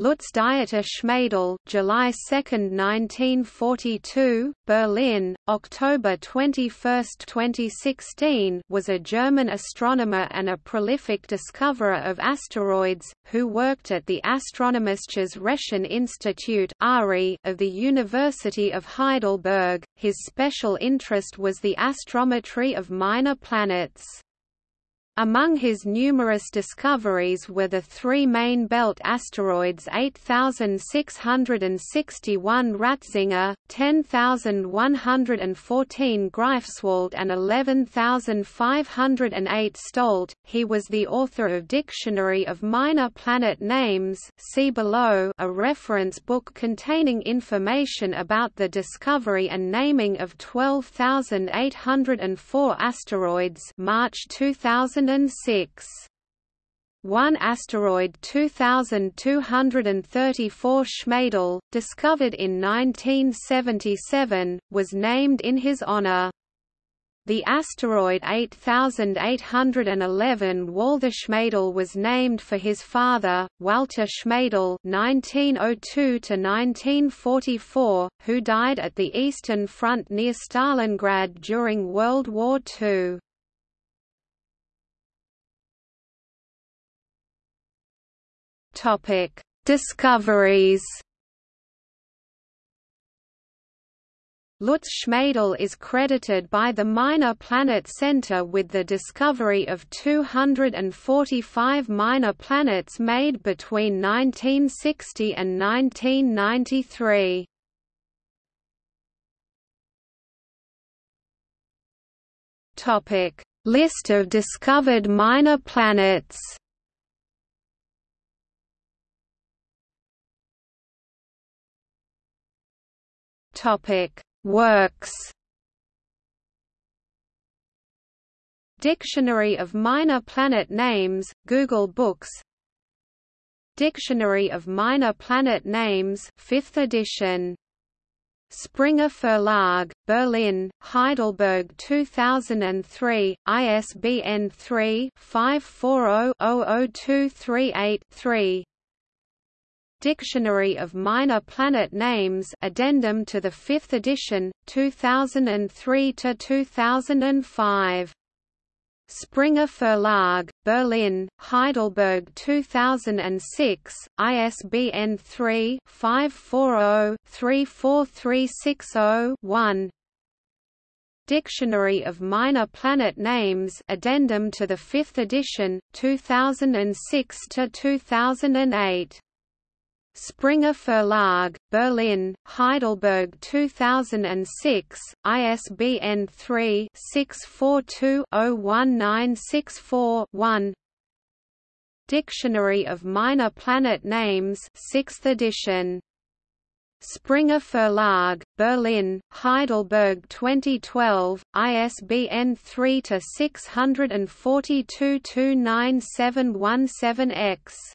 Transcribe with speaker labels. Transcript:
Speaker 1: Lutz Dieter Schmadel, July 2, 1942, Berlin, October 21, 2016, was a German astronomer and a prolific discoverer of asteroids, who worked at the Astronomisches Recheninstitut of the University of Heidelberg. His special interest was the astrometry of minor planets. Among his numerous discoveries were the three main belt asteroids 8661 Ratzinger, 10114 Greifswald and 11508 Stolte. He was the author of Dictionary of Minor Planet Names see below a reference book containing information about the discovery and naming of 12804 asteroids March 2000 2006. One asteroid 2234 Schmadel, discovered in 1977, was named in his honor. The asteroid 8811 Walther Schmadel was named for his father, Walter Schmadel (1902–1944), who died at the Eastern Front near Stalingrad during World War II. Topic: Discoveries. Lutz Schmadel is credited by the Minor Planet Center with the discovery of 245 minor planets made between 1960 and 1993. Topic: List of discovered minor planets. Topic: Works. Dictionary of Minor Planet Names, Google Books. Dictionary of Minor Planet Names, 5th edition. Springer Verlag, Berlin, Heidelberg 2003, ISBN 3-540-00238-3 Dictionary of Minor Planet Names addendum to the 5th edition, 2003–2005. Springer Verlag, Berlin, Heidelberg 2006, ISBN 3-540-34360-1 Dictionary of Minor Planet Names addendum to the 5th edition, 2006–2008 Springer Verlag, Berlin, Heidelberg 2006, ISBN 3-642-01964-1 Dictionary of Minor Planet Names 6th edition. Springer Verlag, Berlin, Heidelberg 2012, ISBN 3 642 29717 X.